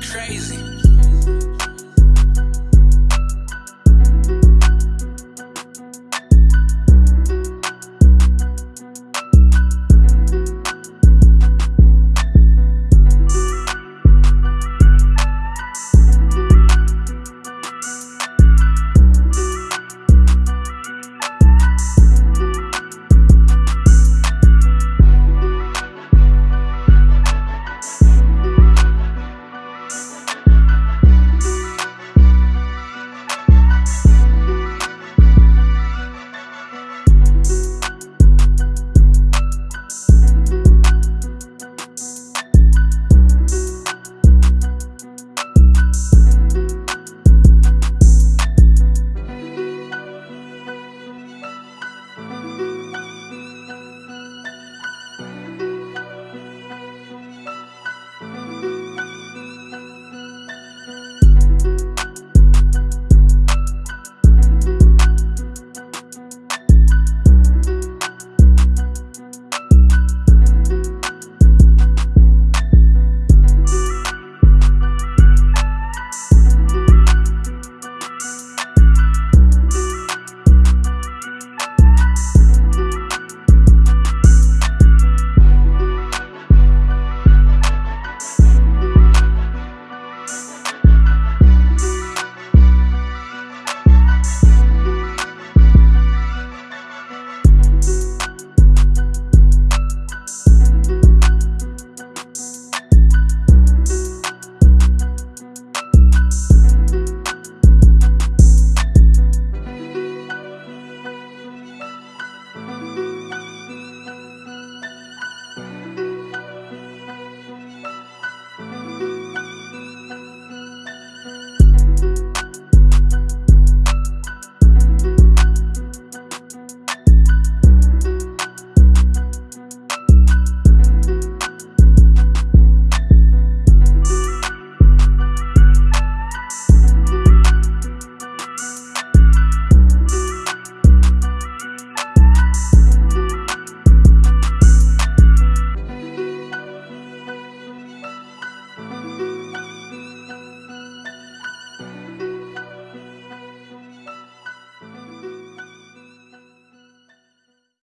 crazy.